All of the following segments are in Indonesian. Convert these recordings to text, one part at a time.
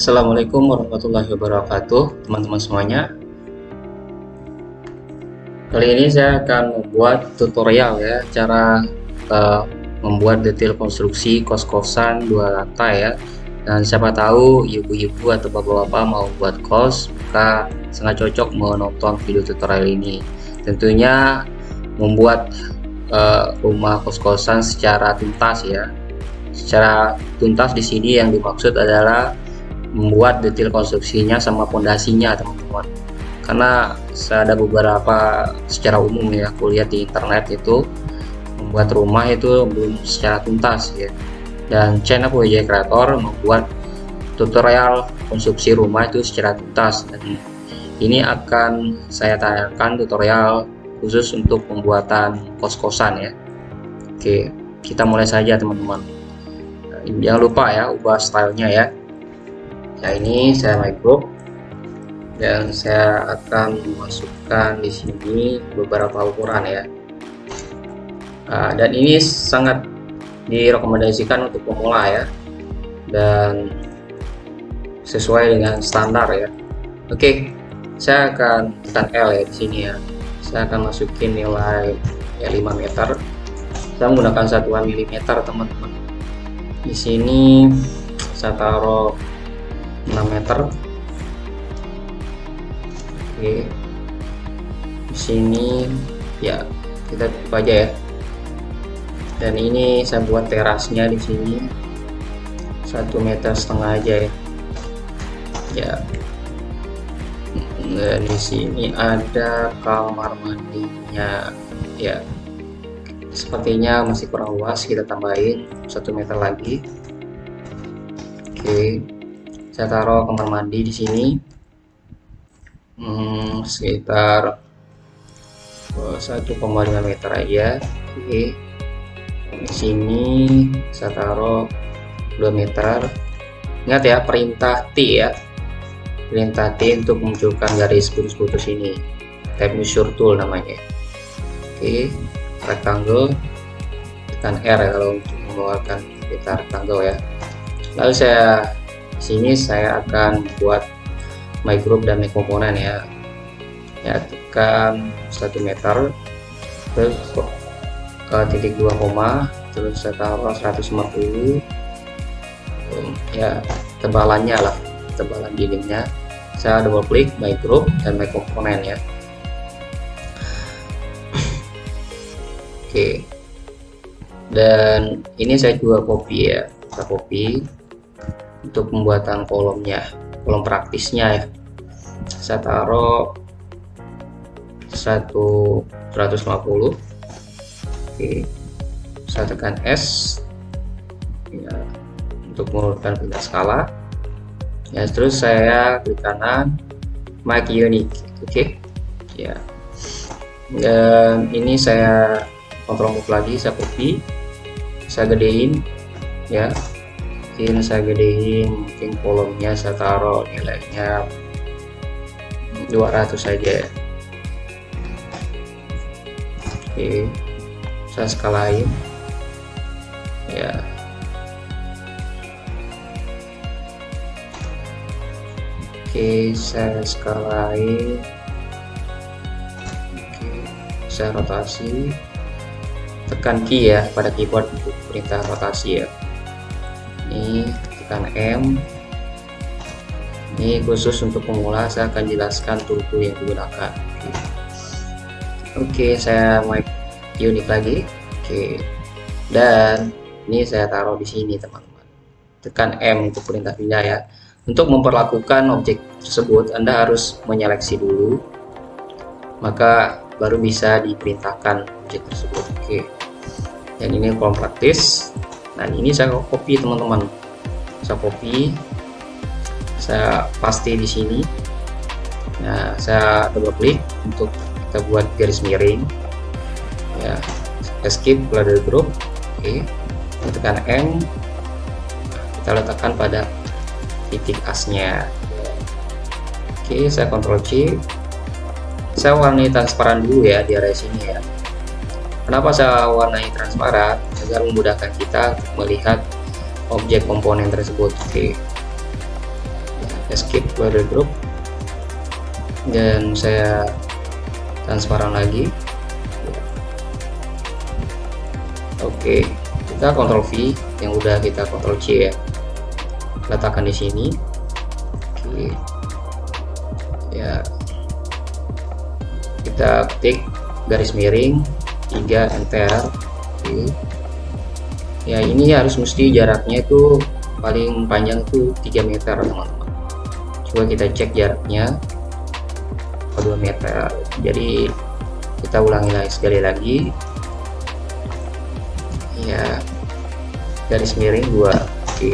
Assalamualaikum warahmatullahi wabarakatuh teman-teman semuanya. Kali ini saya akan membuat tutorial ya cara uh, membuat detail konstruksi kos-kosan dua lantai ya. Dan siapa tahu ibu-ibu atau bapak-bapak mau buat kos maka sangat cocok menonton video tutorial ini. Tentunya membuat uh, rumah kos-kosan secara tuntas ya. Secara tuntas di sini yang dimaksud adalah membuat detail konstruksinya sama pondasinya teman-teman. Karena saya ada beberapa secara umum ya aku lihat di internet itu membuat rumah itu belum secara tuntas ya. Dan channel PWJ Creator membuat tutorial konstruksi rumah itu secara tuntas. Dan ini akan saya tayangkan tutorial khusus untuk pembuatan kos-kosan ya. Oke kita mulai saja teman-teman. Jangan lupa ya ubah stylenya ya ya ini saya micro. Dan saya akan memasukkan di sini beberapa ukuran ya. Nah, dan ini sangat direkomendasikan untuk pemula ya. Dan sesuai dengan standar ya. Oke saya akan tekan L ya di sini ya. Saya akan masukin nilai ya 5 meter. Saya menggunakan satuan milimeter teman-teman. Di sini saya taruh 6 meter. Oke. Di sini ya kita tutup aja ya. Dan ini saya buat terasnya di sini. Satu meter setengah aja ya. Ya. Dan di sini ada kamar mandinya. Ya. Sepertinya masih kurang luas kita tambahin satu meter lagi. Oke saya taruh kamar mandi di sini. Hmm, sekitar 1,5 meter aja. Oke. Di sini saya taruh 2 meter. Ingat ya perintah T ya. Perintah T untuk memunculkan garis putus-putus ini. Type measure tool namanya. Oke. Rectangle. Tekan R ya kalau untuk mengeluarkan peta rectangle ya. Lalu saya sini saya akan buat my group dan my komponen ya ya tekan 1 meter terus ke titik 2 koma terus saya taruh 150 ya tebalannya lah tebalan dindingnya saya double klik my group dan my komponen ya Oke. Dan ini saya juga copy ya. Saya copy untuk pembuatan kolomnya, kolom praktisnya ya. Saya taruh 150. Oke. Saya tekan S ya, untuk menurunkan pindah skala. Ya, terus saya klik kanan make unique. Oke. Ya. Dan ini saya kontrol move lagi saya copy saya gedein ya mungkin saya gedein mungkin kolomnya saya taruh nilainya 200 saja oke saya skalain ya. Oke saya skalain oke saya rotasi. Tekan key ya pada keyboard untuk perintah rotasi ya ini tekan M. Ini khusus untuk pemula saya akan jelaskan turbo yang digunakan. Oke, oke saya mic unik lagi. Oke. Dan ini saya taruh di sini teman-teman. Tekan M untuk perintah pindah ya. Untuk memperlakukan objek tersebut Anda harus menyeleksi dulu. Maka baru bisa diperintahkan objek tersebut. Oke. Dan ini kolom praktis dan ini saya copy teman-teman. Saya copy. Saya paste di sini. Nah saya double klik untuk kita buat garis miring. Ya escape keluar dari grup oke. Okay. tekan M kita letakkan pada titik asnya. Oke okay, saya kontrol C. Saya warnai transparan dulu ya di area sini ya. Kenapa saya warnai transparan? Agar memudahkan kita melihat objek komponen tersebut. Oke. escape border group. Dan saya transparan lagi. Oke kita kontrol V yang udah kita kontrol C ya. Letakkan di sini. Oke. Ya. Kita ketik garis miring 3 enter. Oke ya ini harus mesti jaraknya itu paling panjang itu 3 meter teman-teman. Coba kita cek jaraknya. 2 meter? Jadi kita ulangi lagi sekali lagi. Ya garis miring 2 oke.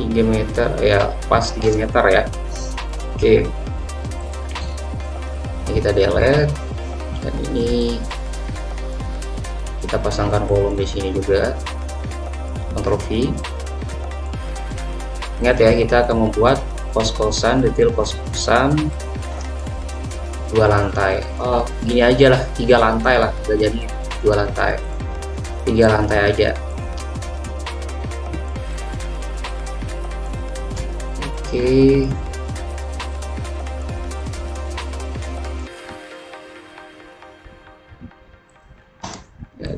Tiga meter ya pas 3 meter ya. Oke. Ini kita delete dan ini kita pasangkan kolom di sini juga. Ctrl V. Ingat ya kita akan membuat kos-kosan detail kos-kosan. Dua lantai. Oh gini aja lah tiga lantai lah udah jadi dua lantai. Tiga lantai aja. Oke. ya,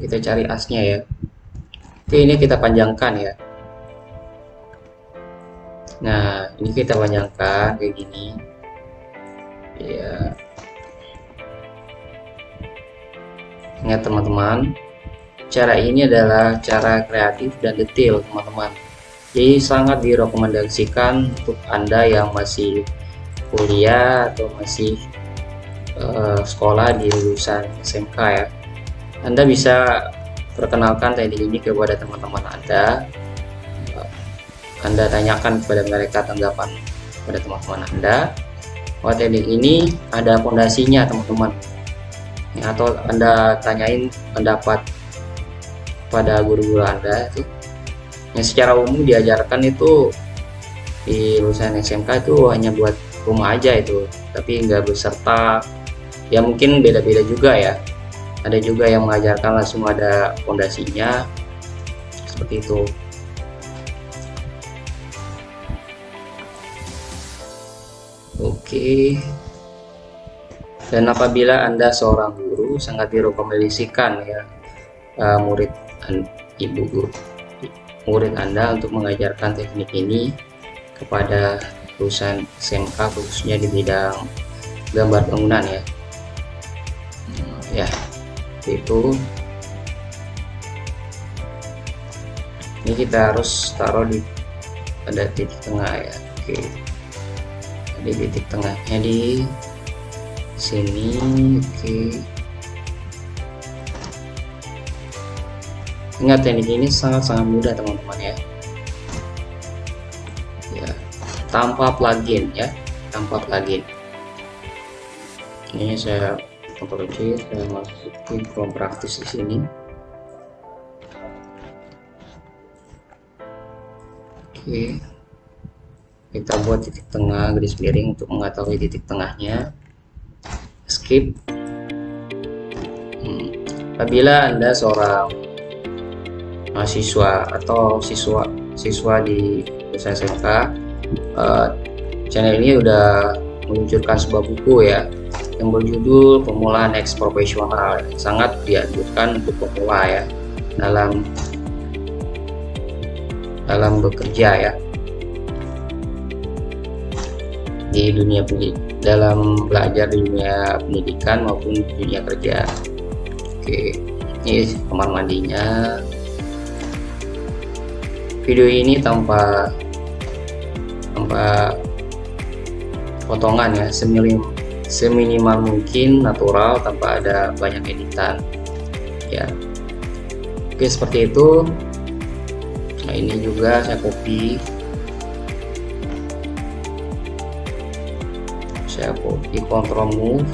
kita cari asnya ya. Oke ini kita panjangkan ya. Nah ini kita panjangkan kayak gini. Ya ingat teman-teman cara ini adalah cara kreatif dan detail teman-teman. Jadi sangat direkomendasikan untuk anda yang masih kuliah atau masih uh, sekolah di lulusan SMK ya anda bisa perkenalkan teknik ini kepada teman-teman Anda. Anda tanyakan kepada mereka tanggapan pada teman-teman Anda. Bahwa teknik ini ada fondasinya teman-teman. Ya, atau Anda tanyain pendapat pada guru-guru Anda itu. Yang secara umum diajarkan itu di lulusan SMK itu hanya buat rumah aja itu tapi nggak beserta. Ya mungkin beda-beda juga ya ada juga yang mengajarkan langsung ada fondasinya seperti itu Oke. Dan apabila Anda seorang guru, sangat direkomendasikan ya uh, murid ibu guru murid Anda untuk mengajarkan teknik ini kepada lulusan SMK khususnya di bidang gambar bangunan ya. Ya, itu. Ini kita harus taruh di pada titik tengah ya. Oke. Di titik tengahnya di sini. Oke. Ingat teknik ini sangat-sangat mudah teman-teman ya. Ya tanpa plugin ya. Tanpa plugin. Ini saya Ctrl C saya masukin from praktis di sini. Oke. Kita buat titik tengah garis miring untuk mengetahui titik tengahnya. Skip. Hmm. apabila anda seorang mahasiswa atau siswa siswa di SMK uh, channel ini udah meluncurkan sebuah buku ya yang berjudul Pemula Next Profesional sangat dianjurkan untuk pemula ya dalam dalam bekerja ya di dunia pendidik dalam belajar di dunia pendidikan maupun dunia kerja. Oke ini kamar mandinya. Video ini tanpa tanpa potongan ya seminim, seminimal mungkin natural tanpa ada banyak editan. Ya. Oke seperti itu. Nah ini juga saya copy. Saya copy control move.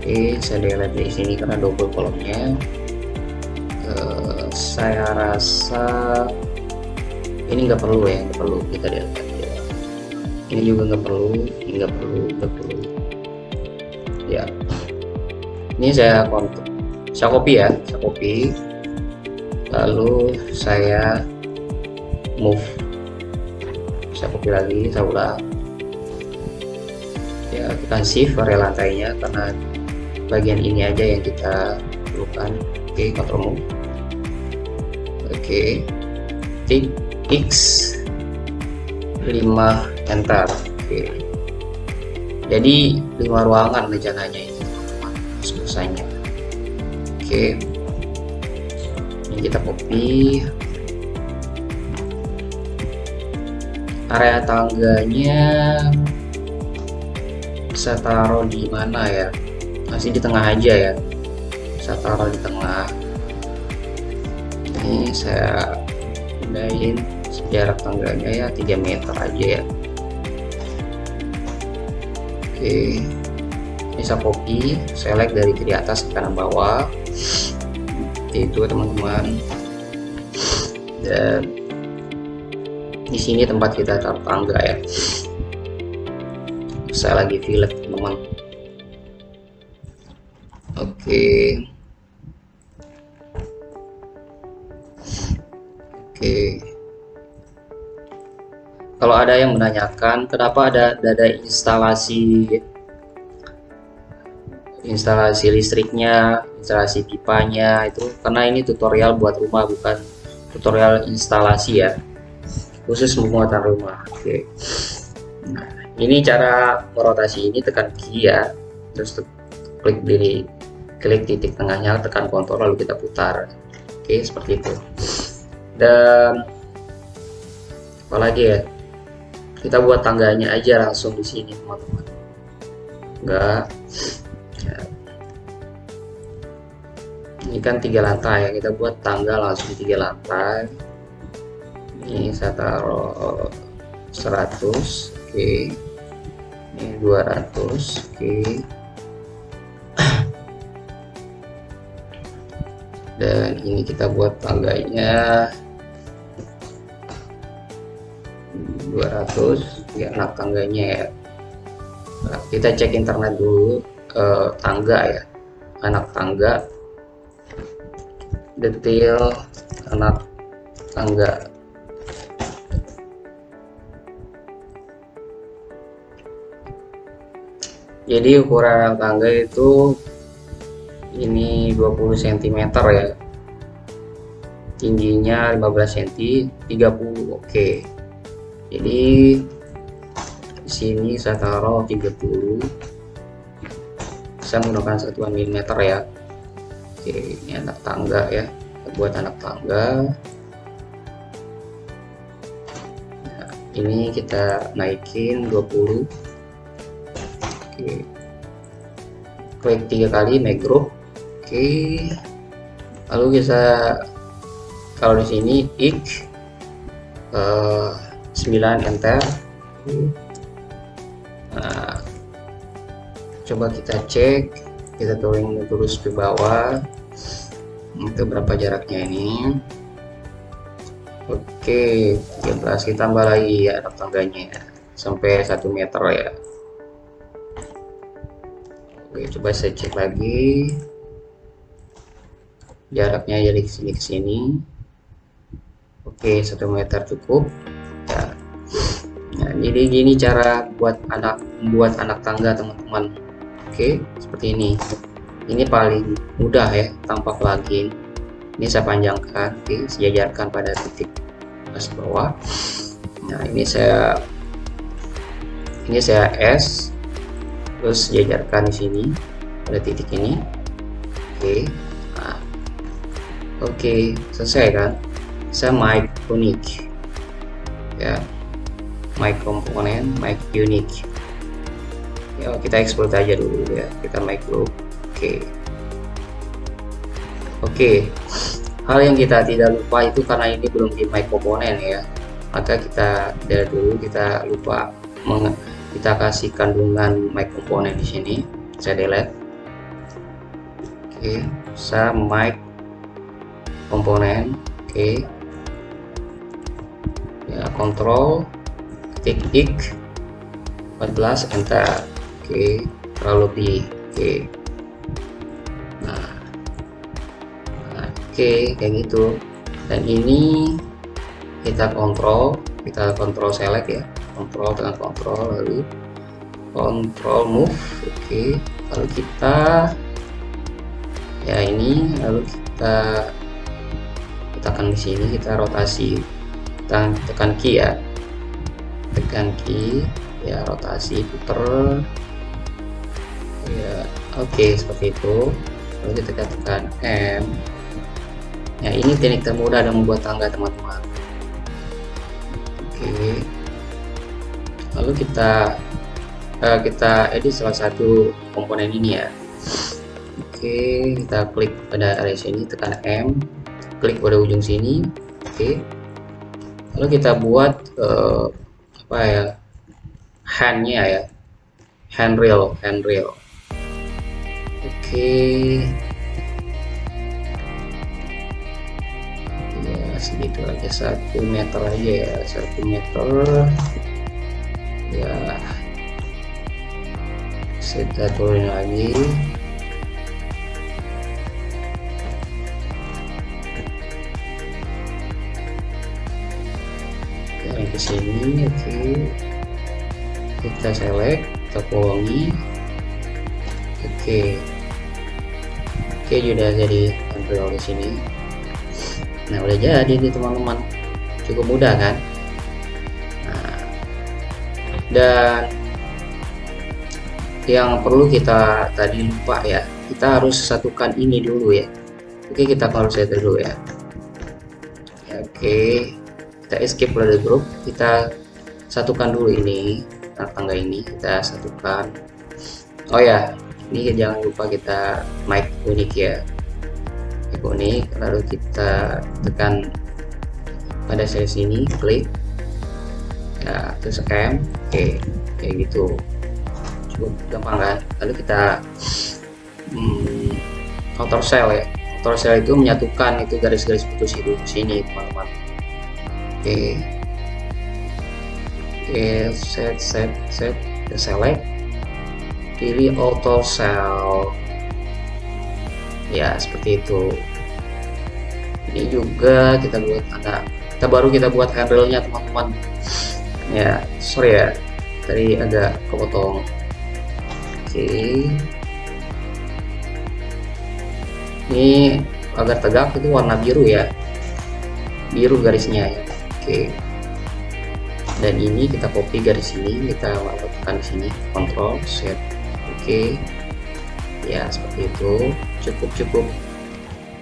Oke saya delete di sini karena double kolomnya uh, saya rasa ini nggak perlu ya nggak perlu kita delete. Ini juga nggak perlu nggak perlu nggak perlu ya. Ini saya kontrol saya copy ya saya copy. Lalu saya move. Saya copy lagi saya ulang. Ya kita shift area lantainya karena bagian ini aja yang kita perlukan. Oke okay, control move. Oke. Okay. X 5 enter. Oke. okay. Jadi 5 ruangan rencananya ini selesainya. Oke. Ini kita copy. Area tangganya bisa taruh di mana ya? Masih di tengah aja ya. Saya taruh di tengah. Ini saya pindahin jarak tangganya ya 3 meter aja ya oke. Ini saya copy select dari kiri atas ke kanan bawah. Itu teman-teman. Dan di sini tempat kita taruh tangga ya. Saya lagi fillet teman oke. Oke kalau ada yang menanyakan kenapa ada ada instalasi instalasi listriknya instalasi pipanya itu karena ini tutorial buat rumah bukan tutorial instalasi ya. Khusus pembuatan rumah oke. Nah ini cara merotasi ini tekan kiri ya. Terus klik di klik titik tengahnya tekan kontrol lalu kita putar. Oke seperti itu. Dan apalagi ya kita buat tangganya aja langsung di sini teman-teman. Enggak. Ya. ini kan tiga lantai ya kita buat tangga langsung tiga lantai. Ini saya taruh 100 oke. Ini 200 oke. Dan ini kita buat tangganya 200 ya anak tangganya ya. Nah, kita cek internet dulu eh, tangga ya. Anak tangga detail anak tangga. Jadi ukuran anak tangga itu ini 20 cm ya. Tingginya 15 cm 30 oke jadi di sini saya taruh 30 saya menggunakan satuan milimeter ya. Oke ini anak tangga ya. Buat anak tangga. Nah, ini kita naikin 20 oke. Klik tiga kali make Oke. Lalu bisa kalau di sini ik uh, 9 enter. Nah, coba kita cek, kita turun terus ke bawah. Itu berapa jaraknya ini? Oke, 13 kita tambah lagi ya tangganya ya. sampai 1 meter ya. Oke, coba saya cek lagi jaraknya dari sini ke sini oke satu meter cukup jadi gini cara buat anak buat anak tangga teman-teman oke seperti ini ini paling mudah ya tanpa plugin ini saya panjangkan oke sejajarkan pada titik atas bawah nah ini saya ini saya S terus sejajarkan di sini pada titik ini oke Oke, selesai kan? Saya mic unique. Ya. Mic komponen, mic unique. Ya, kita ekspor aja dulu ya. Kita mic group. Oke. Oke. Hal yang kita tidak lupa itu karena ini belum di mic komponen ya. Maka kita dari dulu kita lupa kita kasih kandungan mic komponen di sini. Saya delete. Oke, saya mic komponen oke okay. ya kontrol ketik ik 14 enter oke okay. terlalu lebih oke okay. nah, oke okay, kayak gitu dan ini kita kontrol kita kontrol select ya kontrol dengan kontrol lalu kontrol move oke okay. lalu kita ya ini lalu kita tekan di sini kita rotasi tekan tekan key ya tekan key ya rotasi puter. Ya oke okay, seperti itu. Lalu kita tekan M. Ya ini teknik termudah dalam membuat tangga teman-teman. Oke. Okay. lalu kita uh, kita edit salah satu komponen ini ya. Oke okay, kita klik pada area sini tekan M. Klik pada ujung sini. Oke. Okay. lalu kita buat uh, apa ya handnya ya. Handrail handrail oke. Okay. ya segitu aja satu meter aja ya satu meter. Ya. Kita turunin lagi ke sini oke okay. kita select kita oke. Okay. oke okay, sudah jadi tampil di sini. Nah udah jadi nih teman-teman. Cukup mudah kan? Nah, dan yang perlu kita tadi lupa ya. Kita harus satukan ini dulu ya. Oke kita saya dulu ya. Oke kita escape dari grup. Kita satukan dulu ini tangga ini. Kita satukan. Oh ya ini jangan lupa kita mic unik ya. Mic unik lalu kita tekan pada sel sini klik ya terus M oke kayak gitu. Cukup gampang kan? Lalu kita hmm, cell ya. Counter cell itu menyatukan itu garis-garis putus itu sini teman-teman oke. Oke set set set. Select. Pilih auto cell ya seperti itu. Ini juga kita buat ada kita baru kita buat handle-nya teman-teman. Ya sorry ya. Tadi agak kepotong. Oke. Ini agar tegak itu warna biru ya. Biru garisnya ya Oke. Dan ini kita copy garis ini, kita lakukan di sini, Control Set. Oke. Ya, seperti itu. Cukup-cukup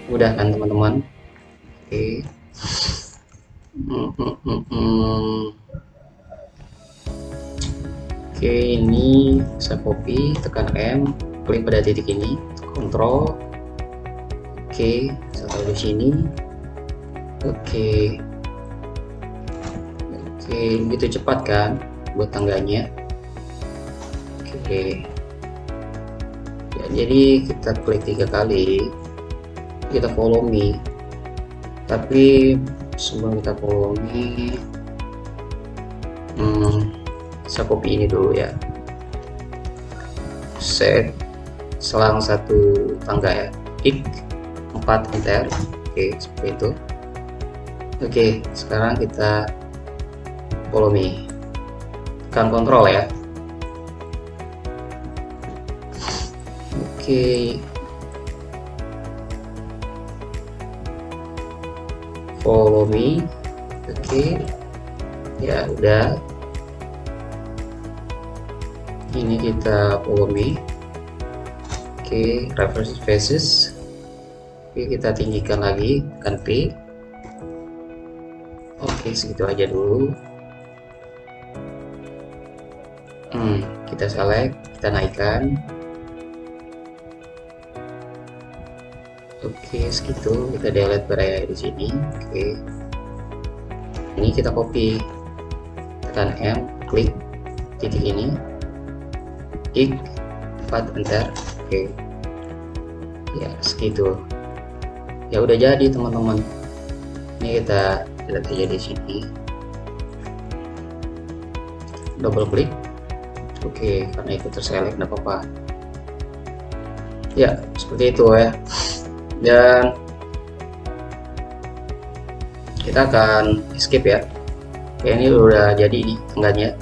mudah kan teman-teman? Oke. Hmm, hmm, hmm, hmm. Oke, ini saya copy, tekan M, klik pada titik ini, Control. Oke, saya taruh di sini. Oke, Oke, begitu cepat kan buat tangganya. Oke. Ya, jadi kita klik tiga kali, kita follow me. Tapi sebelum kita follow me, hmm, saya copy ini dulu ya. Set selang satu tangga ya. Ik 4 enter. Oke, seperti itu. Oke, sekarang kita follow me. Tekan kontrol ya. Oke. Okay. follow me. Oke. Okay. ya udah. Ini kita follow me. Oke okay. reverse faces oke okay, kita tinggikan lagi kan P. Oke segitu aja dulu hmm, kita select kita naikkan. Oke segitu. Kita delete beraya di sini. Oke. Ini kita copy. Tekan M klik titik ini. Ik 4 enter. Oke. Ya segitu. Ya udah jadi teman-teman. Ini kita lihat aja di sini. Double klik oke karena itu terselect tidak apa-apa. Ya seperti itu ya. Dan kita akan skip ya. Oke ini udah jadi ini tangganya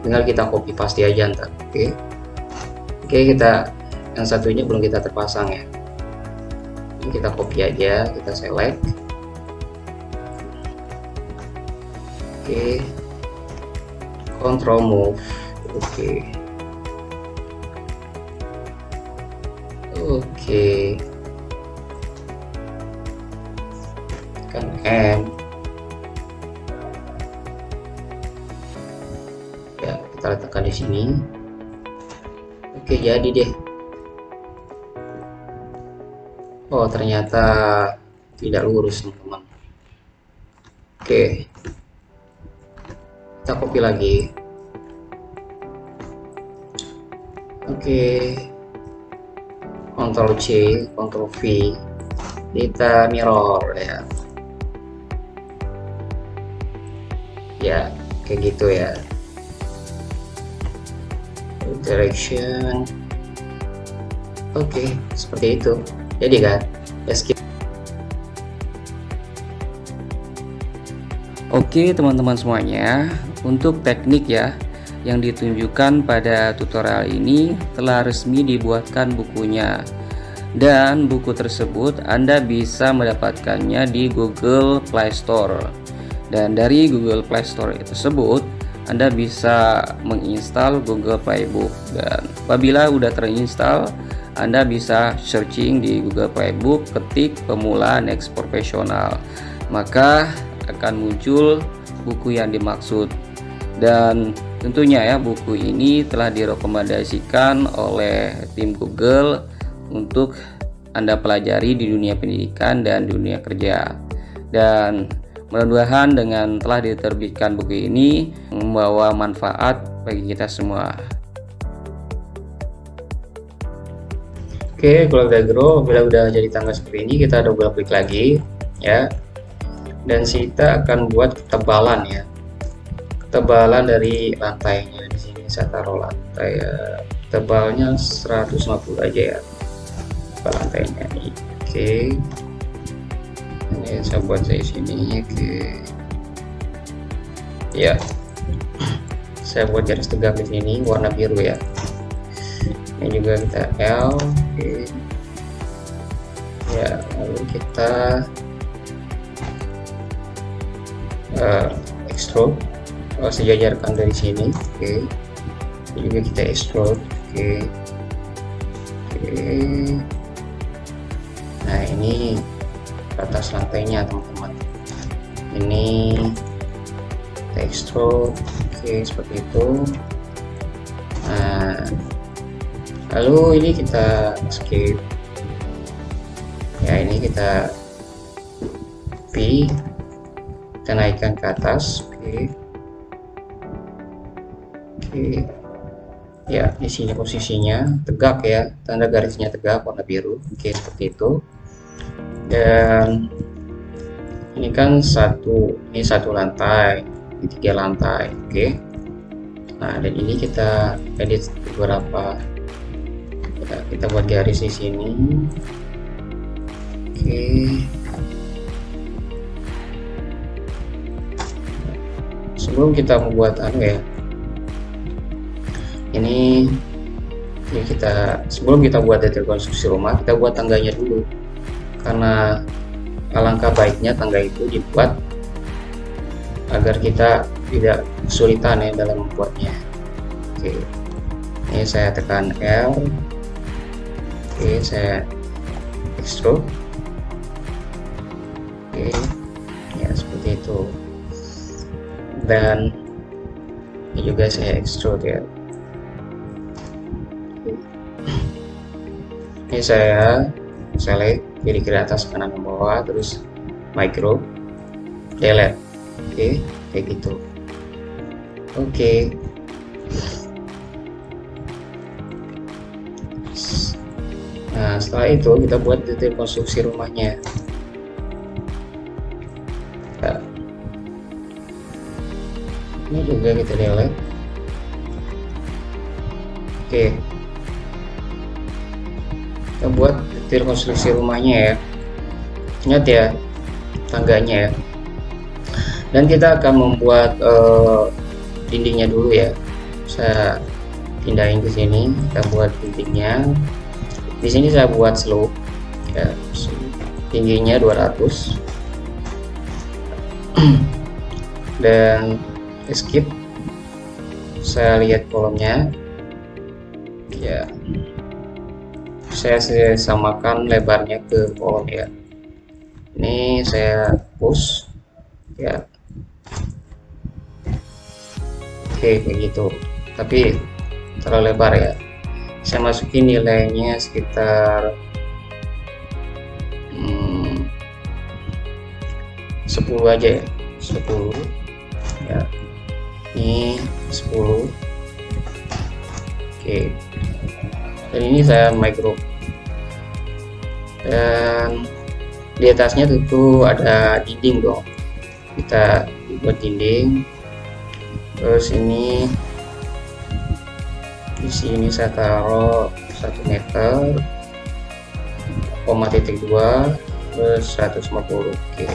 tinggal kita copy paste aja ntar. Oke. Oke kita yang satunya belum kita terpasang ya. Ini kita copy aja kita select. Oke. Control move oke. Oke. Kan M. Ya kita letakkan di sini. Oke jadi deh. Oh ternyata tidak lurus teman-teman oke. Kita copy lagi oke. Ctrl C Ctrl V. Kita mirror ya. Ya kayak gitu ya. Direction oke seperti itu. Jadi kan escape Oke teman-teman semuanya. Untuk teknik ya yang ditunjukkan pada tutorial ini telah resmi dibuatkan bukunya. Dan buku tersebut Anda bisa mendapatkannya di Google Play Store. Dan dari Google Play Store tersebut Anda bisa menginstal Google Playbook. Dan apabila sudah terinstall anda bisa searching di Google Playbook, ketik pemula next profesional, maka akan muncul buku yang dimaksud. Dan tentunya ya buku ini telah direkomendasikan oleh tim Google untuk Anda pelajari di dunia pendidikan dan dunia kerja. Dan mudah-mudahan dengan telah diterbitkan buku ini membawa manfaat bagi kita semua. Oke, kalau udah grow, bila udah jadi tangga seperti ini, kita double klik lagi, ya. Dan kita akan buat ketebalan ya, ketebalan dari lantainya di sini saya taruh lantai ya, tebalnya 150 aja ya, Tebal lantainya. Oke, ini saya buat saya sini, oke. Ya, saya buat garis tegak di sini warna biru ya. Ini juga kita L oke. Ya lalu kita uh, extrude oh, sejajarkan dari sini oke okay. juga kita extrude oke okay. oke okay. nah ini atas lantainya teman-teman ini kita extrude oke okay, seperti itu nah lalu ini kita skip ya ini kita P kita naikkan ke atas oke okay. Oke ya di sini posisinya tegak ya tanda garisnya tegak warna biru oke seperti itu. Dan ini kan satu ini satu lantai ini tiga lantai oke. Nah dan ini kita edit beberapa kita, kita buat garis di sini. Oke. Sebelum kita membuat anu ya ini ini kita sebelum kita buat detail konstruksi rumah kita buat tangganya dulu. Karena alangkah baiknya tangga itu dibuat agar kita tidak kesulitan ya dalam membuatnya. Oke. Ini saya tekan L. Oke saya extrude. Oke. Ya seperti itu. Dan ini juga saya extrude ya ini saya select kiri kiri atas kanan ke bawah terus micro delete oke kayak gitu oke Nah, setelah itu kita buat detail konstruksi rumahnya. Nah, ini juga kita delete. Oke. Kita buat detail konstruksi rumahnya ya. Ingat ya, tangganya ya. dan kita akan membuat uh, dindingnya dulu ya. Saya pindahin ke sini kita buat dindingnya. Di sini saya buat slope ya. Tingginya 200 dan skip. Saya lihat kolomnya. Ya saya samakan lebarnya ke kolom ya. Ini saya push ya. Oke begitu tapi terlalu lebar ya. Saya masukin nilainya sekitar hmm, 10 aja ya. 10 ya. Ini 10 oke. Dan ini saya micro dan di atasnya tentu ada dinding dong. Kita buat dinding. Terus ini di sini saya taruh 1 meter koma titik dua terus 150 oke.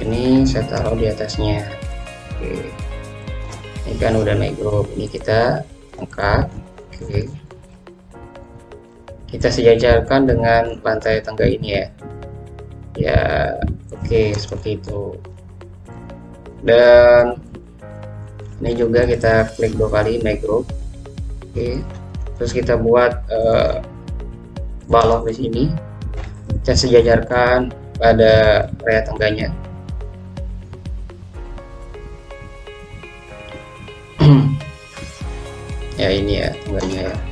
Ini saya taruh di atasnya oke. Ini kan udah naik grup ini kita angkat oke kita sejajarkan dengan lantai tangga ini ya. Ya oke seperti itu. Dan ini juga kita klik dua kali make oke terus kita buat uh, balok di sini. Kita sejajarkan pada area tangganya. Ya ini ya tangganya ya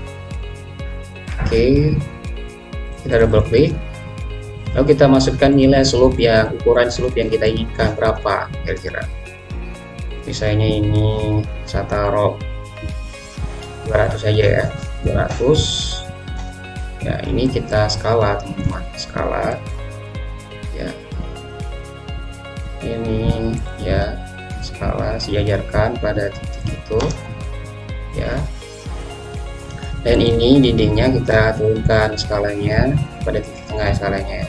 oke. Kita double klik lalu kita masukkan nilai slope yang ukuran slope yang kita inginkan. Berapa kira-kira? Misalnya ini saya taruh 200 saja ya. 200 ya ini kita skala teman-teman. Skala. Ya. Ini ya. Skala sejajarkan pada titik itu. Ya dan ini dindingnya kita turunkan skalanya pada titik tengah skalanya.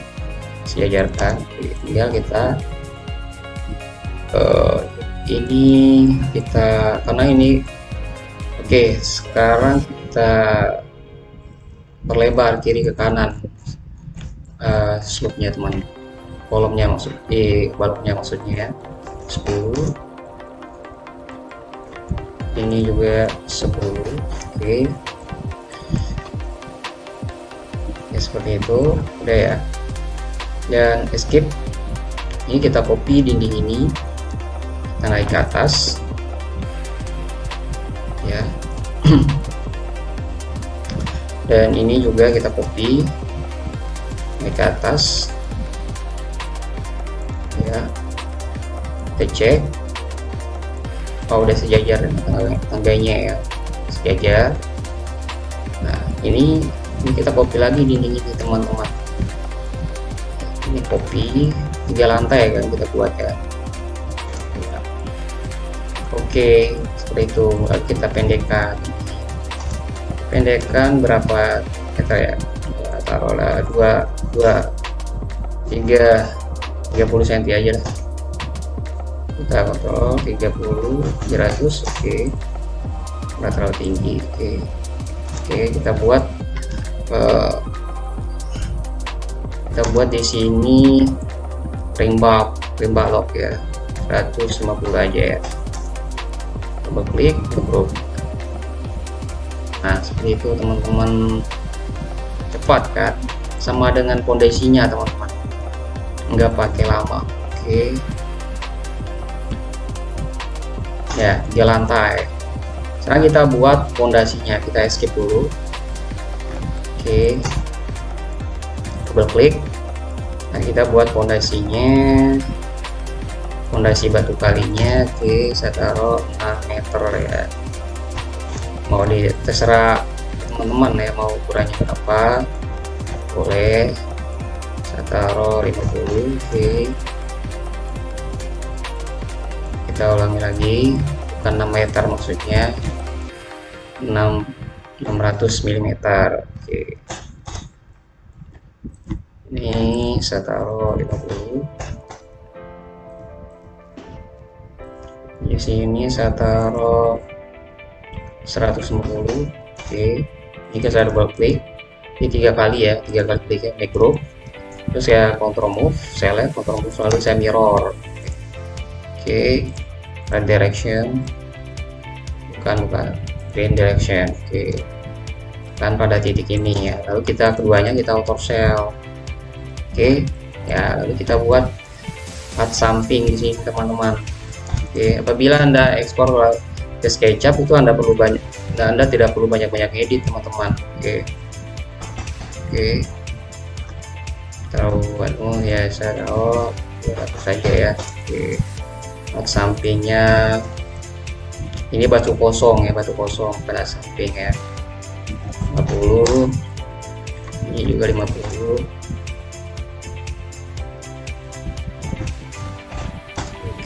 Sejajarkan tinggal kita uh, ini kita karena ini oke okay, sekarang kita perlebar kiri ke kanan uh, slope-nya teman. Kolomnya maksud di eh, baloknya maksudnya 10 ini juga 10 oke. okay. Seperti itu. Udah ya. Dan escape ini kita copy dinding ini. Kita naik ke atas. Ya. Dan ini juga kita copy. Naik ke atas. Ya. Kita cek. Oh udah sejajar tangganya ya. Sejajar. Nah ini ini kita copy lagi dinding ini teman-teman. Ini copy tiga lantai kan kita buat ya. Oke seperti itu. Kita pendekkan. Pendekkan berapa meter ya? Taruhlah dua dua tiga tiga puluh cm aja lah. Kita kontrol 30 300 oke. Okay. nggak terlalu tinggi oke. Okay. oke okay, kita buat uh, kita buat di sini ring bar ring ya. 150 aja ya. Coba klik approve nah seperti itu teman-teman. Cepat kan? Sama dengan fondasinya teman-teman. Nggak pakai lama. Oke. Ya tiga lantai. Sekarang kita buat fondasinya kita escape dulu oke. Double klik nah kita buat fondasinya. Fondasi batu kalinya oke saya taruh 6 meter ya. Mau di terserah teman-teman ya mau ukurannya berapa. Boleh. Saya taruh 50 oke kita ulangi lagi. Bukan 6 meter maksudnya. 6 600 mm oke ini saya taruh 50 di sini saya taruh 150 oke. Ini saya double klik ini tiga kali ya tiga kali klik ya group terus saya control move select control move lalu saya mirror. Oke. Right direction. Bukan bukan. Green direction. Oke kan pada titik ini ya. Lalu kita keduanya kita auto cell oke ya lalu kita buat part samping di sini teman-teman. Oke apabila anda ekspor ke SketchUp itu anda perlu banyak anda tidak perlu banyak-banyak edit teman-teman. Oke. Oke. Tahu oh ya saya oh saja ya. Oke. Part sampingnya ini batu kosong ya batu kosong pada samping ya 50 ini juga 50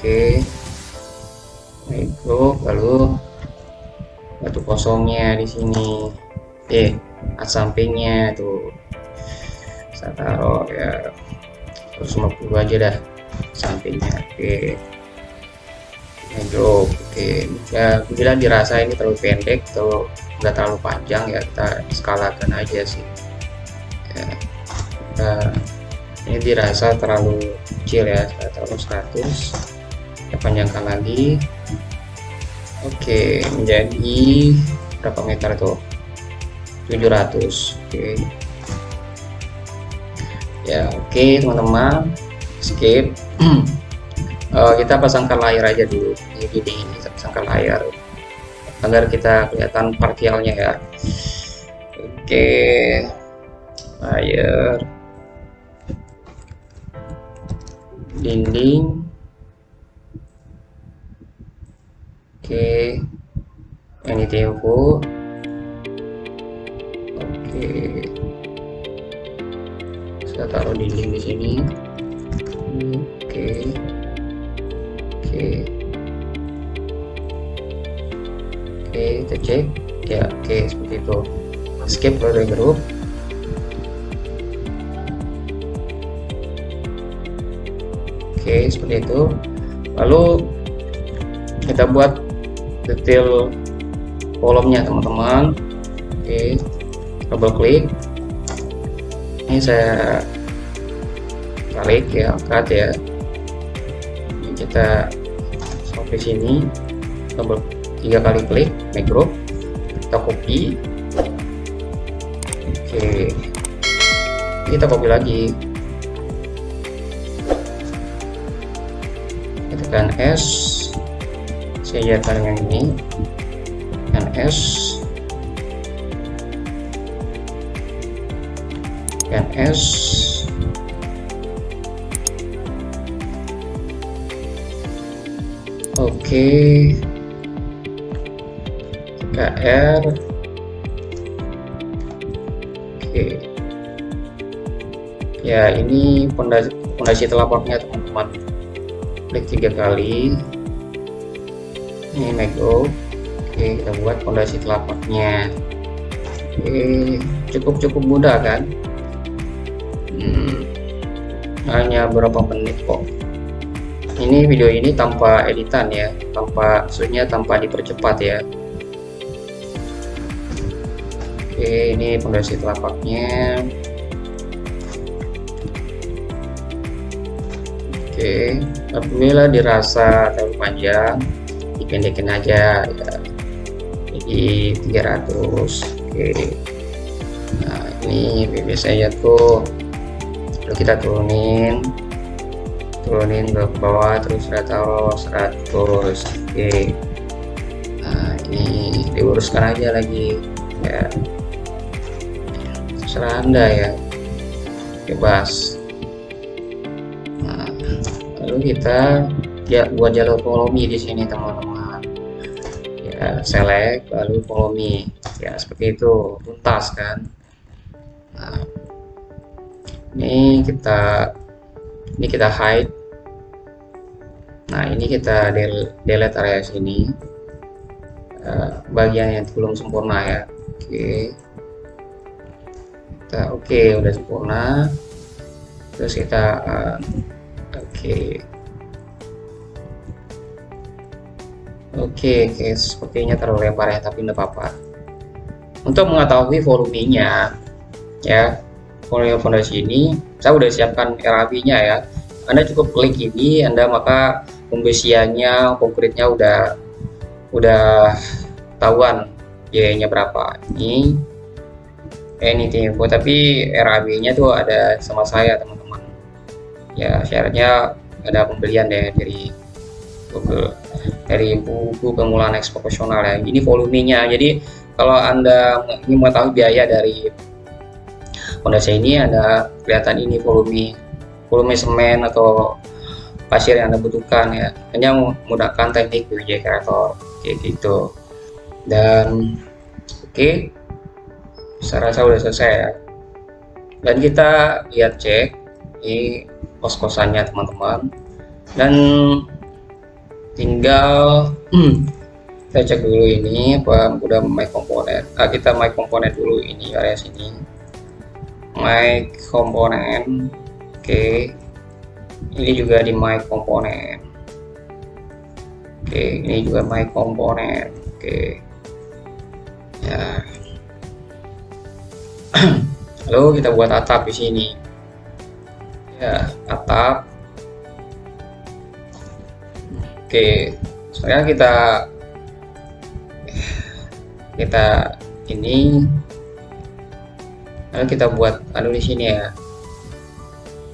oke. Itu lalu batu kosongnya di sini. Eh sampingnya tuh saya taruh ya 150 aja dah sampingnya. Oke. Hydro oke. Ya bila dirasa ini terlalu pendek atau nggak terlalu panjang ya kita skalakan aja sih. Ya, kita, ini dirasa terlalu kecil ya taruh 100 kita panjangkan lagi. Oke menjadi berapa meter tuh? 700 oke. Ya oke teman-teman. Skip. Uh, kita pasangkan layar aja dulu. Ini kita pasangkan layar agar kita kelihatan partialnya ya. Oke. Layar dinding. Oke. Ini tempo oke. Saya taruh dinding di sini. Oke. Oke oke kita cek. Ya oke seperti itu. Skip dari grup oke seperti itu. Lalu kita buat detail kolomnya teman-teman. Oke double klik. Ini saya tarik ya angkat ya. Ini kita sampai sini double tiga kali klik group. Kita copy. Oke. Kita copy lagi. Tekan S. Saya dengan ini. Tekan S. Tekan S. Oke KR oke. Ya ini pondasi pondasi telapaknya teman-teman. Klik tiga kali. Ini make go oke kita buat pondasi telapaknya oke cukup cukup mudah kan? Hmm, hanya berapa menit kok. Ini video ini tanpa editan ya. Tanpa maksudnya tanpa dipercepat ya oke ini pondasi telapaknya oke apabila dirasa terlalu panjang. Dipendekin aja ya. jadi 300 oke. Nah ini biasanya tuh. Lalu kita turunin. Turunin ke bawah terus saya taruh 100 oke. Nah ini diuruskan aja lagi ya. terserah anda ya. Bebas. Nah lalu kita ya buat jalur follow di sini teman-teman. Ya select lalu follow ya seperti itu. Tuntas kan? Nah ini kita ini kita hide. Nah ini kita delete area sini. Uh, bagian yang belum sempurna ya. Oke. okay. Kita oke okay, udah sempurna terus kita uh, oke okay. Oke, oke, sepertinya terlalu lebar ya, tapi tidak apa-apa. Untuk mengetahui volumenya, ya, volume fondasi ini, saya sudah siapkan RAB-nya ya. Anda cukup klik ini, Anda maka pembesiannya, konkretnya udah udah tahuan biayanya berapa. Ini anything info, tapi RAB-nya tuh ada sama saya teman-teman. Ya, syaratnya ada pembelian deh dari Google dari buku pemulaan eksproporsional ya. Ini volumenya. Jadi kalau Anda ingin mengetahui biaya dari fondasi ini ada kelihatan ini volume volume semen atau pasir yang anda butuhkan ya hanya menggunakan teknik BWJ Creator kayak gitu dan oke okay, saya rasa sudah selesai ya. Dan kita lihat cek ini kos-kosannya teman-teman. Dan tinggal kita cek dulu ini apa udah my komponen. Ah, kita my komponen dulu ini area sini. My komponen oke. Okay ini juga di my komponen. Oke ini juga my komponen oke. Ya lalu kita buat atap di sini ya atap oke sekarang kita kita ini lalu kita buat anu di sini ya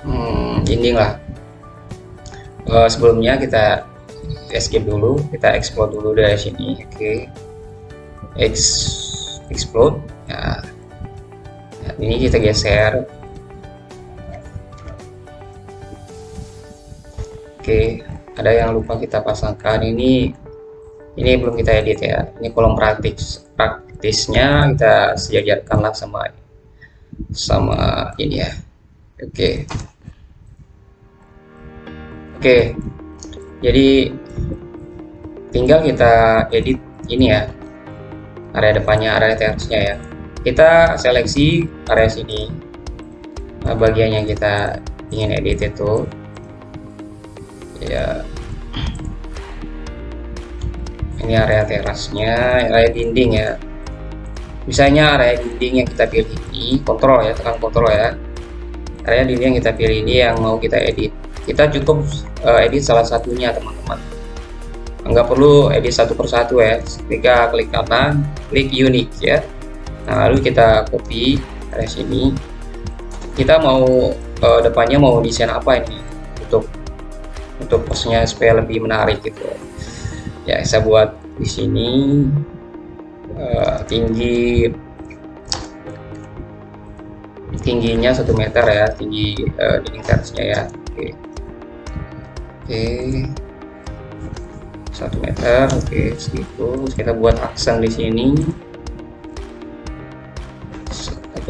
hmm, dinding lah uh, sebelumnya kita escape dulu kita explode dulu dari sini oke okay. Ex explode ya. Ini kita geser. Oke ada yang lupa kita pasangkan. Ini ini belum kita edit ya. Ini kolom praktis praktisnya kita sejajarkanlah sama sama ini ya. Oke. Oke, jadi tinggal kita edit ini ya, area depannya, area tersnya ya. Kita seleksi area sini, nah, bagian yang kita ingin edit itu, ya. Ini area terasnya, area dinding ya. Misalnya area dinding yang kita pilih ini, kontrol ya, tekan kontrol ya. Area dinding yang kita pilih ini yang mau kita edit kita cukup uh, edit salah satunya teman-teman nggak perlu edit satu persatu ya ketika klik kanan klik unique ya nah lalu kita copy dari sini. Kita mau uh, depannya mau desain apa ini? Untuk untuk posnya supaya lebih menarik gitu. Ya saya buat di sini uh, tinggi tingginya satu meter ya tinggi uh, dinding tersnya ya. Oke. Okay oke. Satu meter oke segitu. Kita buat aksen di sini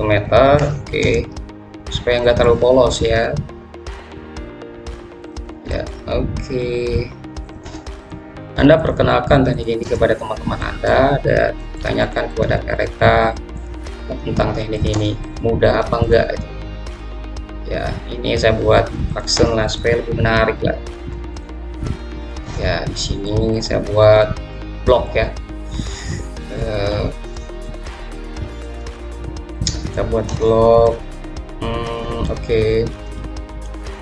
meter oke. Supaya nggak terlalu polos ya. Ya oke. Anda perkenalkan teknik ini kepada teman-teman Anda dan tanyakan kepada mereka tentang teknik ini mudah apa enggak? Ya ini saya buat aksen lah supaya lebih menarik lah. Ya di sini saya buat blok ya. Uh, kita buat blok hmm, oke. Okay.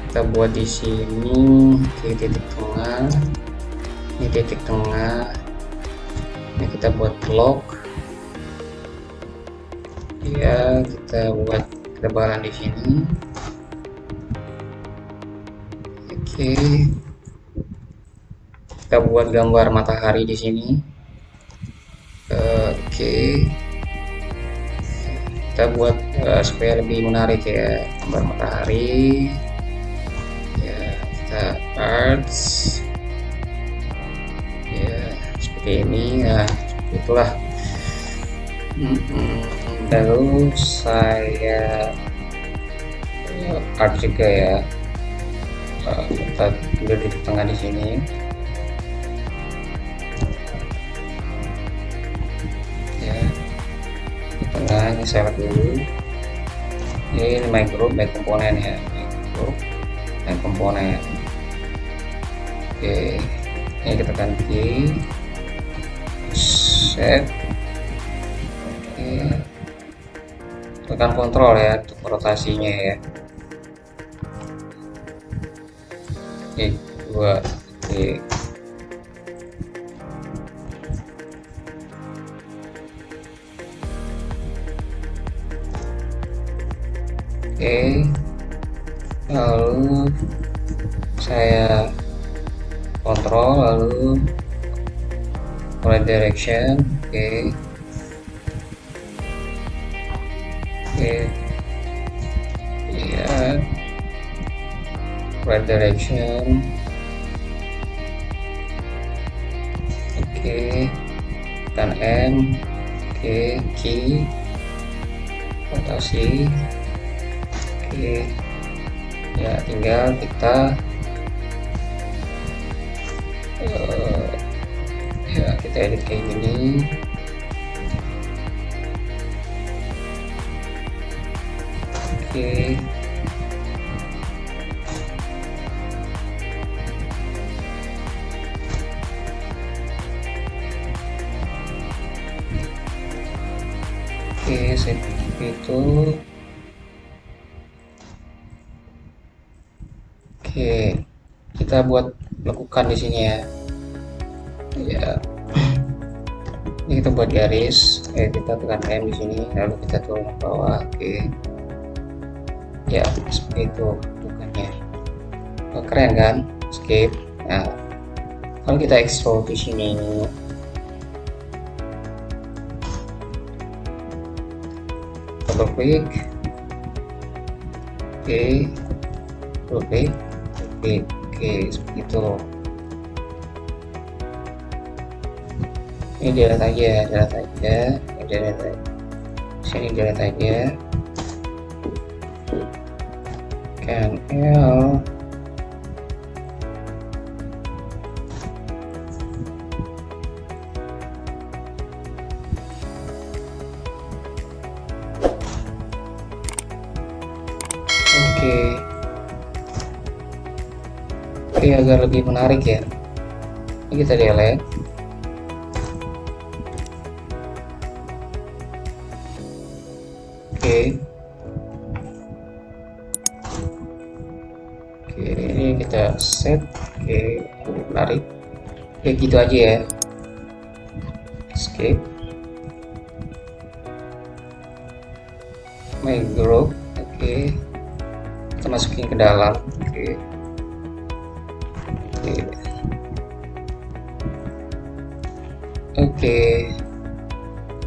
kita buat di sini. Oke titik tengah. Ini titik tengah. Ini kita buat blok ya kita buat ketebalan di sini. Oke. Okay kita buat gambar matahari di sini. Oke. okay. Kita buat uh, supaya lebih menarik ya gambar matahari. Ya kita arts. Ya seperti ini. Ya itulah. Lalu saya uh, art juga ya. Uh, kita tulis di tengah di sini nah ini select dulu. Ini micro back komponen ya. Micro dan komponen. Oke ini kita ganti. Set. Oke. Tekan kontrol ya untuk rotasinya ya. Oke dua direction oke okay. oke okay. ya right direction oke okay. tekan M oke okay. key rotasi oke okay. ya tinggal kita kita edit kayak gini oke. Okay. oke okay, seperti itu. Oke kita buat lakukan di sini ya. Ya ini kita buat garis eh kita tekan M di sini lalu kita turun ke bawah. Oke. Ya seperti itu bentukannya oh, keren kan? Skip. Nah kalau kita explore di sini. Double click. Oke. Double click. Oke oke seperti itu ini delete aja delete aja. Delete aja. Sini delete aja. Can L. Oke. Oke agar lebih menarik ya. Ini kita delete oke gitu aja ya. Escape. My group oke. Kita masukin ke dalam oke. Oke. Oke.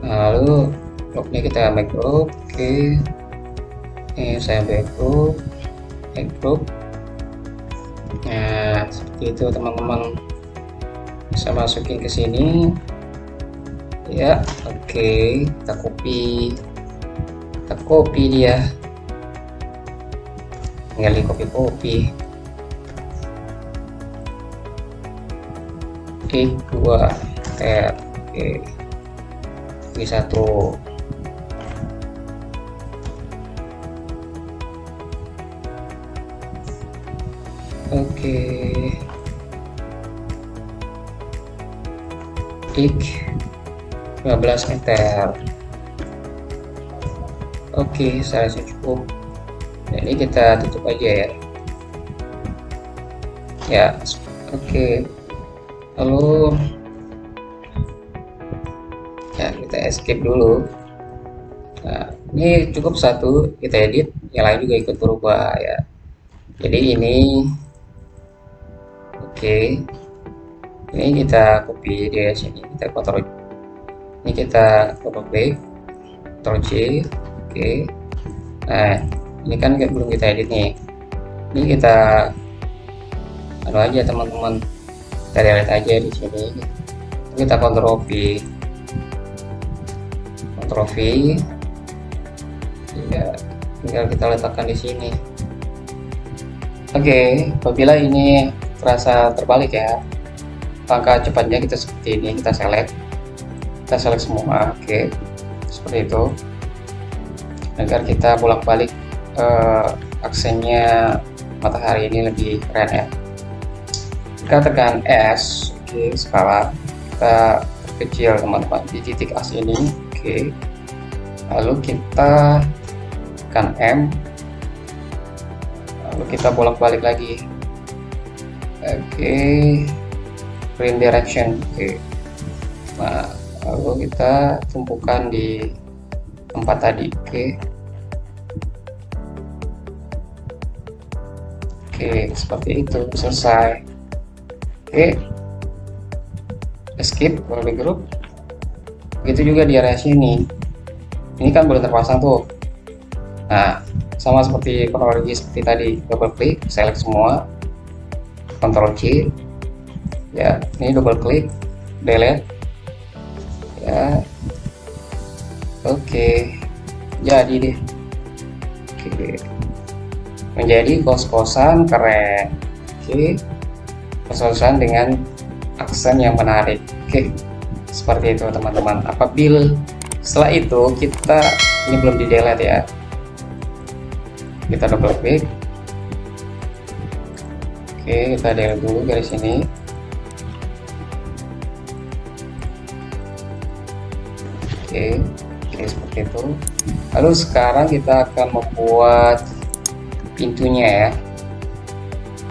Lalu bloknya kita make group oke. Ini saya back group nah seperti itu teman-teman masukin ke sini. Ya oke kita copy. Kita copy dia. Tinggal di copy copy oke dua tab oke. Oke satu. Oke klik 15 meter. Oke saya rasa cukup. Nah, ini kita tutup aja ya. Ya oke. Lalu ya kita escape dulu. Nah ini cukup satu kita edit yang lain juga ikut berubah ya. Jadi ini Oke. Ini kita copy di sini, kita kontrol. Ini kita double klik, Ctrl C. Oke. Nah, ini kan belum kita edit nih. Ini kita anu aja teman-teman. Kita delete aja di sini. Kita kontrol V. Kontrol V. Ya, tinggal kita letakkan di sini. Oke, okay, apabila ini terasa terbalik ya langkah cepatnya kita seperti ini kita select. Kita select semua oke. Okay. seperti itu. Agar kita bolak-balik uh, aksennya matahari ini lebih keren ya. Kita tekan S oke okay, skala. Kita kecil teman-teman di titik as ini oke. Lalu kita tekan M. Lalu kita bolak-balik lagi. Oke print direction. Oke. Nah lalu kita tumpukan di tempat tadi. Oke. Oke seperti itu. Selesai. Oke. Escape di group begitu juga di area sini. Ini kan belum terpasang tuh. Nah sama seperti kronologi seperti tadi. Double klik select semua. Ctrl C ya ini double klik delete ya. Oke jadi deh. Oke. Menjadi kos-kosan keren. Oke. Okay. kos-kosan dengan aksen yang menarik. Oke. Seperti itu teman-teman. Apabila setelah itu kita ini belum di delete ya. Kita double klik oke kita delete dulu garis ini oke oke seperti itu. Lalu sekarang kita akan membuat pintunya ya.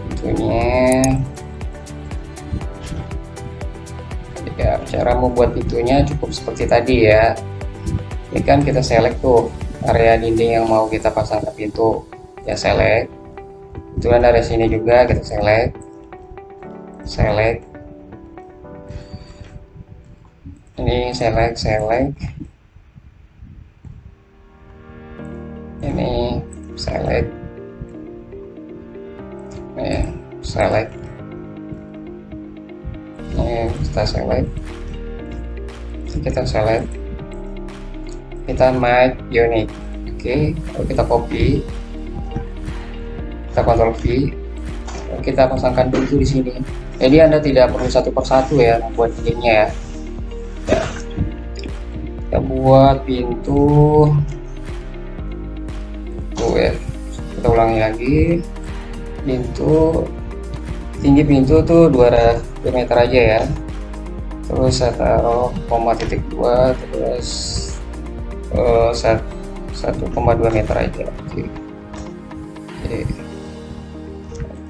Pintunya. Ya cara membuat pintunya cukup seperti tadi ya. Ini kan kita select tuh area dinding yang mau kita pasang ke pintu. Ya select. Kemudian dari sini juga kita select. Select ini select select ini select ya select ini kita select kita select kita make unit. Oke okay. lalu kita copy. Kita kontrol V. Kita pasangkan pintu di sini. Jadi anda tidak perlu satu persatu ya membuat dindingnya ya. Kita buat pintu. Tuh kita ulangi lagi. Pintu. Tinggi pintu tuh 2 meter aja ya. Terus saya taruh koma titik dua terus uh, 1,2 meter aja. Oke.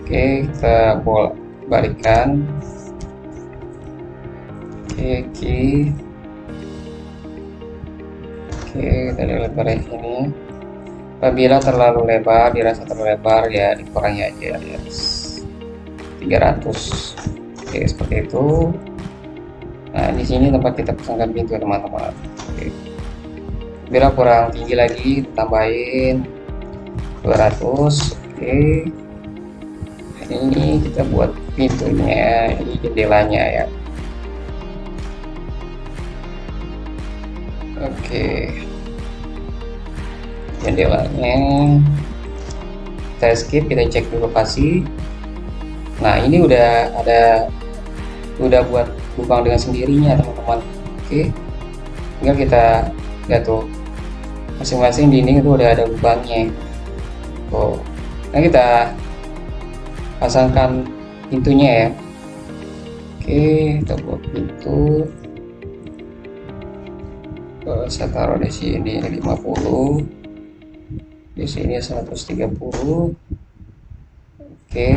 Oke kita bolak balikan oke oke. Oke kita lebar sini apabila terlalu lebar dirasa terlalu lebar ya dikurangi aja ya. 300 oke seperti itu. Nah di sini tempat kita pasangkan pintu teman-teman. Oke. Bila kurang tinggi lagi tambahin 200 oke. Ini kita buat pintunya ini jendelanya ya oke. Jendelanya kita skip kita cek di lokasi. Nah ini udah ada udah buat lubang dengan sendirinya teman-teman. Oke. Tinggal kita lihat tuh. Masing-masing dinding itu udah ada lubangnya. Oh nah kita pasangkan pintunya ya. Oke kita buat pintu saya taruh di sini 50 di sini 130 oke.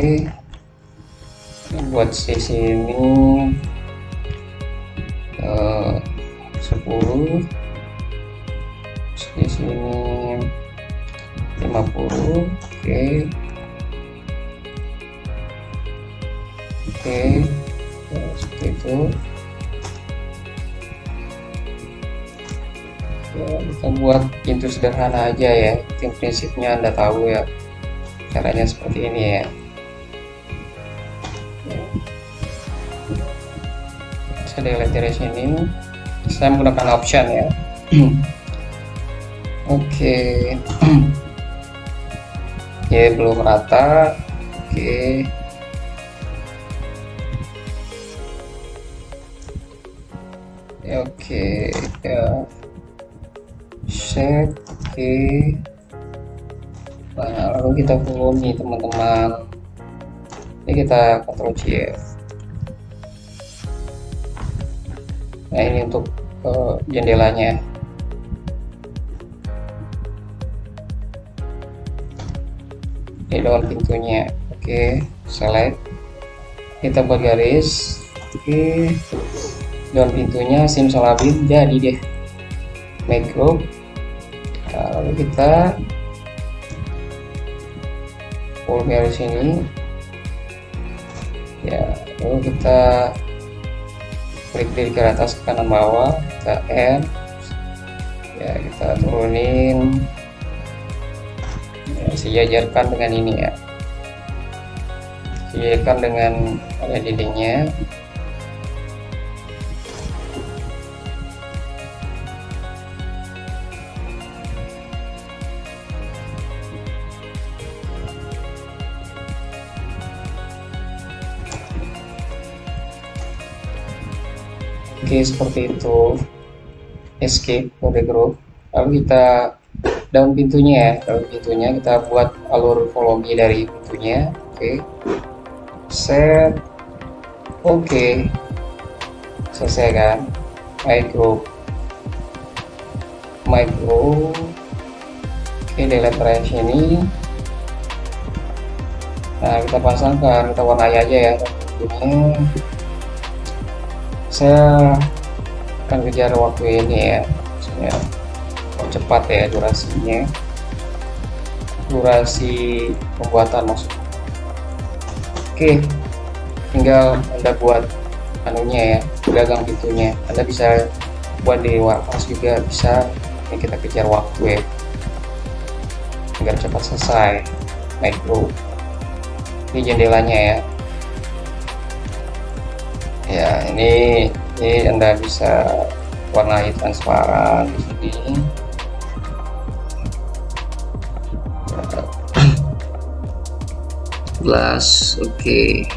Buat sisi ini uh, 10 di sini 50 oke. Okay. oke. Okay. seperti itu ya, kita buat pintu sederhana aja ya. Tim prinsipnya anda tahu ya caranya seperti ini ya, ya. saya delete dari sini. Saya menggunakan option ya. Oke. Oke belum rata. Oke. Ya oke. Ya set oke. Nah lalu kita volume teman-teman. Ini kita kontrol C ya nah ini untuk uh, jendelanya. Ini daun pintunya oke. Select. Kita buat garis oke. Daun pintunya simsalabim jadi deh. Make group lalu kita full garis ini ya lalu kita klik kiri ke atas ke kanan bawah kita N ya kita turunin ya, sejajarkan dengan ini ya. Sejajarkan dengan area dindingnya Oke seperti itu. Escape mode group. Lalu kita daun pintunya ya daun pintunya kita buat alur volume dari pintunya. Oke. Set. Oke. Selesai kan? My group. My group. Oke delete range ini nah kita pasangkan kita warnai aja ya. Pintunya saya akan kejar waktu ini ya. Maksudnya cepat ya durasinya. Durasi pembuatan maksudnya oke tinggal anda buat anunya ya gagang pintunya. Anda bisa buat di warehouse juga bisa. Ini kita kejar waktu ya. Agar cepat selesai. Micro ini jendelanya ya ya ini ini anda bisa warnai transparan di sini glass oke okay.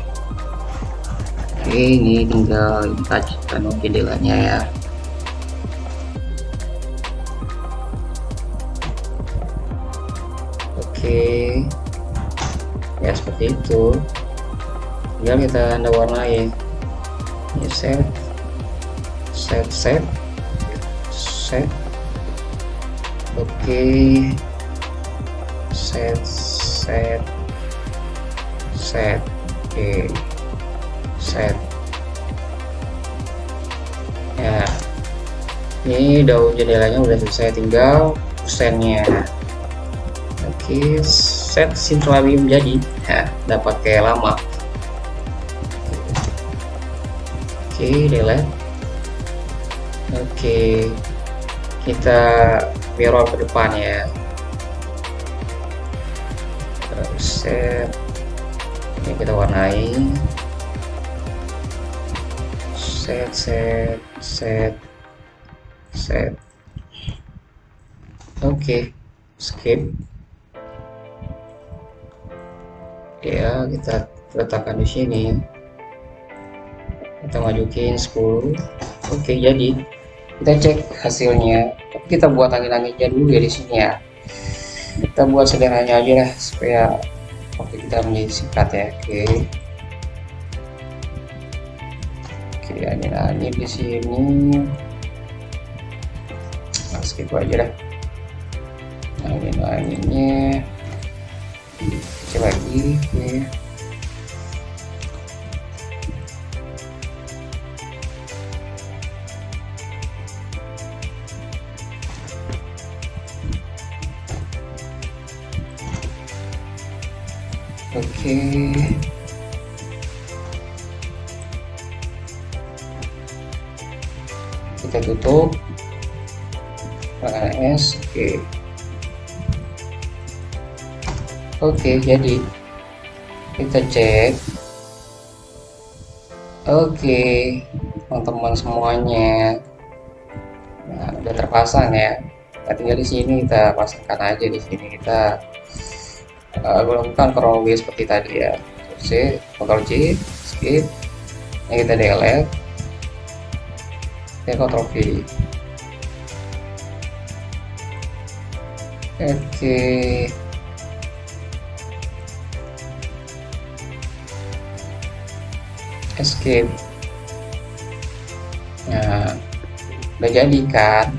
okay, ini tinggal touch kan jendelanya ya oke okay. ya seperti itu tinggal kita anda warnai ini set. Set set. Set. Oke. Okay. set set. Set. Oke. Okay. set. Ya. Ini daun jendelanya udah selesai tinggal kusennya oke okay. set sintralium jadi. Ya dapat kayak lama okay, delete oke okay. kita mirror ke depan ya. Set ini kita warnai. Set set set set. Oke okay. skip. Ya kita letakkan di sini kita majukin 10 oke jadi kita cek hasilnya. Kita buat angin-anginnya dulu ya di sini ya. Kita buat sederhananya aja lah supaya waktu kita menjadi singkat ya. Oke. Oke angin-angin di sini. Nah, skip aja lah. Angin-anginnya kecil lagi oke oke. Kita tutup. Pakai S oke oke jadi kita cek. Oke teman-teman semuanya. Nah udah terpasang ya. Kita tinggal di sini kita pasangkan aja di sini kita uh, gue lakukan seperti tadi ya. C Ctrl C skip. Ini kita delete. Kita Ctrl V oke. Escape. Nah udah jadi kan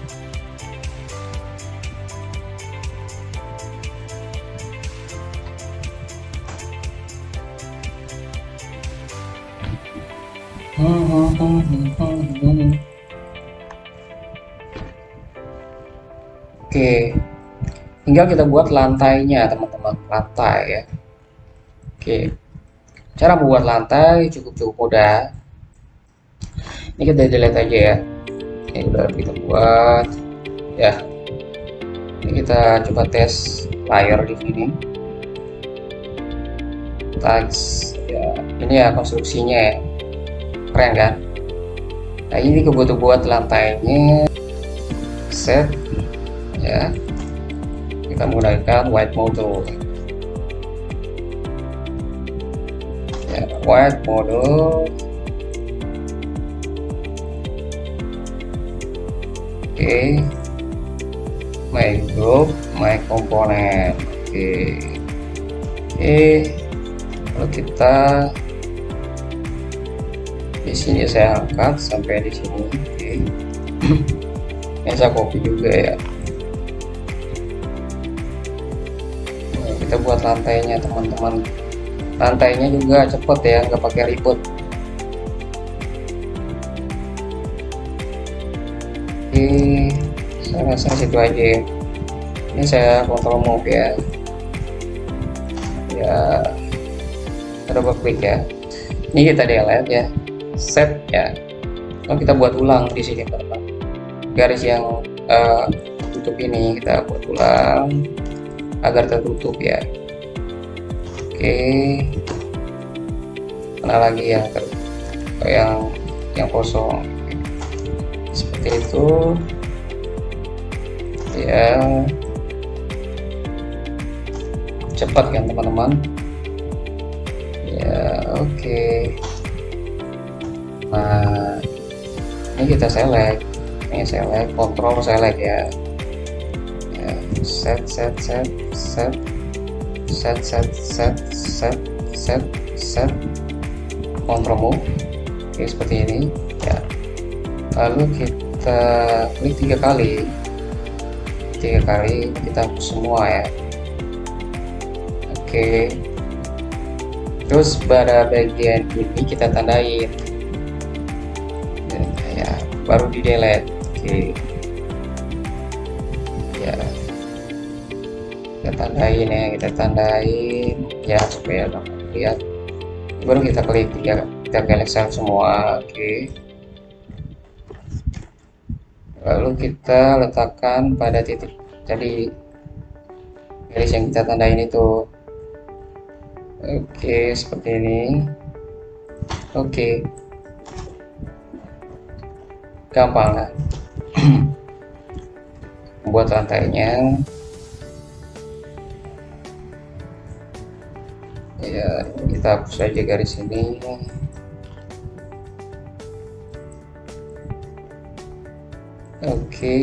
tinggal kita buat lantainya teman-teman, lantai ya. Oke, cara membuat lantai cukup-cukup mudah. Ini kita delete aja ya. Ini udah kita buat, ya. Ini kita coba tes layer di sini. Tags, ya. Ini ya konstruksinya ya keren kan nah ini kebutuhan buat lantainya set ya kita menggunakan white model ya white model oke okay. my group my component oke okay. oke okay. lalu kita di sini saya angkat sampai di sini oke ini saya copy juga ya kita buat lantainya teman-teman. Lantainya juga cepet ya nggak pakai ribet. Oke saya rasa situ aja ya. ini saya kontrol move ya. Ya double klik ya. Ini kita delete ya. Set ya. Kalau kita buat ulang di sini teman garis yang uh, tutup ini kita buat ulang agar tertutup ya. Oke. Mana lagi yang ter yang yang kosong? Seperti itu. Ya cepat kan teman-teman? Ya oke. Okay nah ini kita select. Ini select control select ya set set set set set set set set set set. Control move. Oke seperti ini. Ya. Lalu kita klik tiga kali. Tiga kali kita semua ya. Oke. Terus pada bagian ini kita tandain. Baru di delete. Oke. ya tandain ya kita tandain. Ya supaya dapat lihat. Baru kita klik ya kita klik save semua oke. Lalu kita letakkan pada titik jadi garis yang kita tandain itu. Oke seperti ini. Oke. Gampang kan? Buat lantainya ya kita hapus saja garis ini. Oke.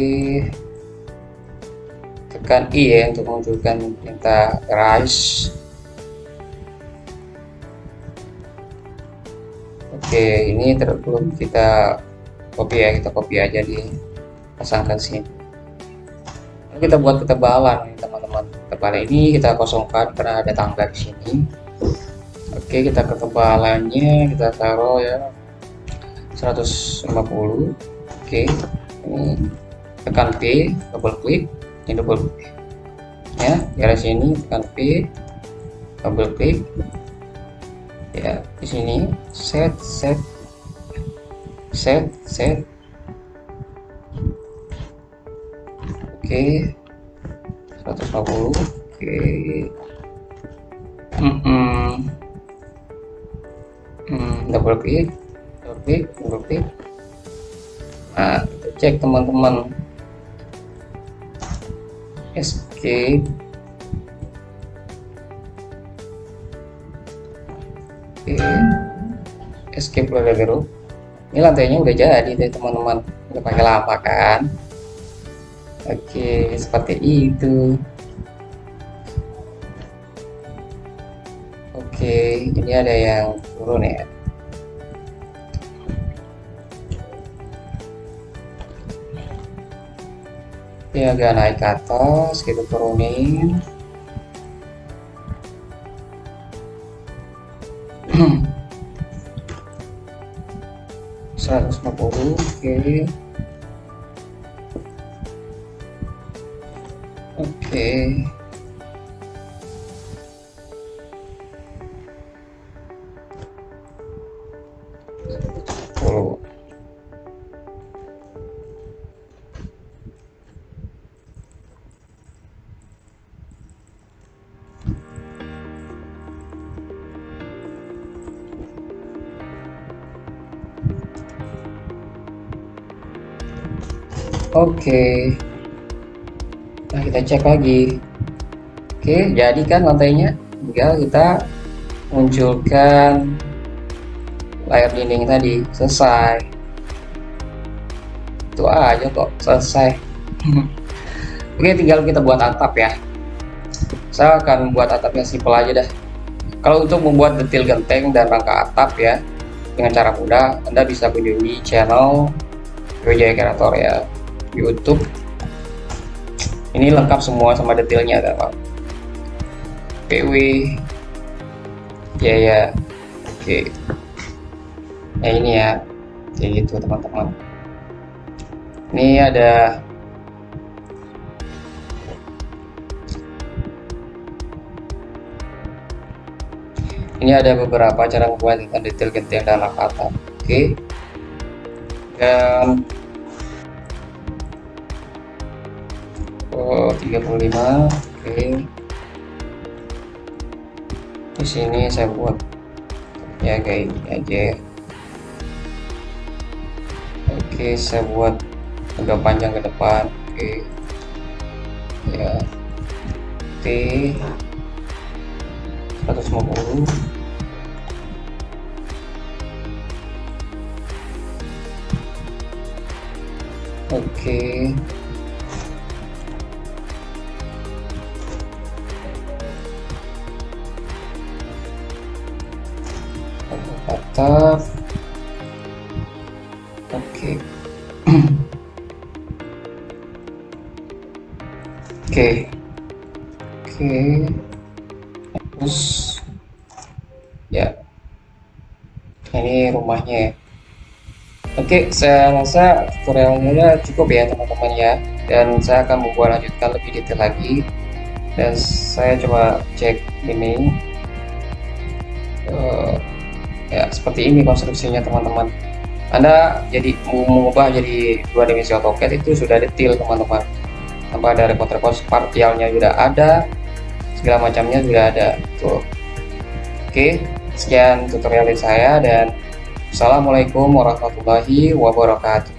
Tekan I ya untuk menunjukkan minta rise oke ini terus kita copy ya kita copy aja di pasangkan sini. Kita buat ketebalan teman-teman. Ketebalan ini kita kosongkan karena ada tangga di sini oke kita ketebalannya kita taruh ya. 150 oke ini tekan P double klik ini double klik ya garis sini tekan P double klik ya di sini set set set set. Oke 150 oke mm double klik double klik double klik nah kita cek teman-teman. Escape. Oke. Escape level group ini lantainya udah jadi deh teman-teman. Udah pakai lama kan? Oke seperti itu Oke, ini ada yang turun ya. Ini agak naik ke atas, kita turunin. Seratus lima puluh, oke. Oke. Okay. Nah, kita cek lagi. Oke, jadi kan lantainya tinggal kita munculkan layar dinding tadi. Selesai. Itu aja kok, selesai. Oke, tinggal kita buat atap ya. Saya akan membuat atapnya simpel aja dah. Kalau untuk membuat detail genteng dan rangka atap ya, dengan cara mudah, Anda bisa kunjungi channel Wijaya Kreator ya. YouTube. Ini lengkap semua sama detailnya teman PW ya ya. Oke. Ya ini ya. Kayak gitu teman-teman. Ini ada ini ada beberapa cara membuat detail genteng dan kata. Oke. Dan 35 oke. Di sini saya buat. Ya kayak ini aja. Oke saya buat agak panjang ke depan oke. Ya. T. 150 oke tetap oke. Oke. Oke. Terus ya. Ini rumahnya ya. Oke saya rasa tutorialnya cukup ya teman-teman ya. Dan saya akan membuat lanjutkan lebih detail lagi. Dan saya coba cek ini. Uh, ya seperti ini konstruksinya teman-teman. Anda jadi mengubah jadi dua dimensi AutoCAD itu sudah detail teman-teman. Tanpa ada repot-repot partialnya sudah ada segala macamnya sudah ada. Tuh. Oke sekian tutorial dari saya dan Assalamualaikum warahmatullahi wabarakatuh